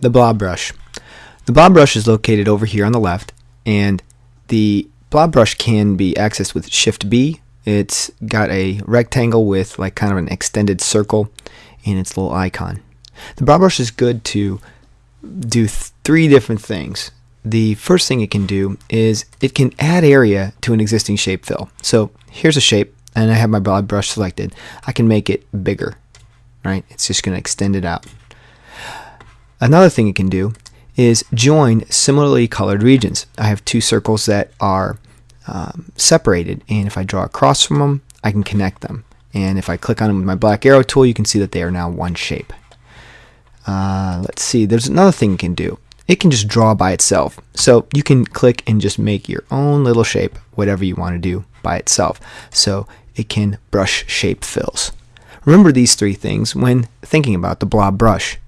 the blob brush. The blob brush is located over here on the left, and the blob brush can be accessed with Shift B. It's got a rectangle with like kind of an extended circle in its little icon. The blob brush is good to do th- three different things. The first thing it can do is it can add area to an existing shape fill. So here's a shape, and I have my blob brush selected. I can make it bigger, right? It's just going to extend it out. Another thing it can do is join similarly colored regions. I have two circles that are um, separated, and if I draw across from them, I can connect them. And if I click on them with my black arrow tool, you can see that they are now one shape. Uh, let's see, there's another thing it can do. It can just draw by itself. So you can click and just make your own little shape, whatever you want to do by itself. So it can brush shape fills. Remember these three things when thinking about the blob brush.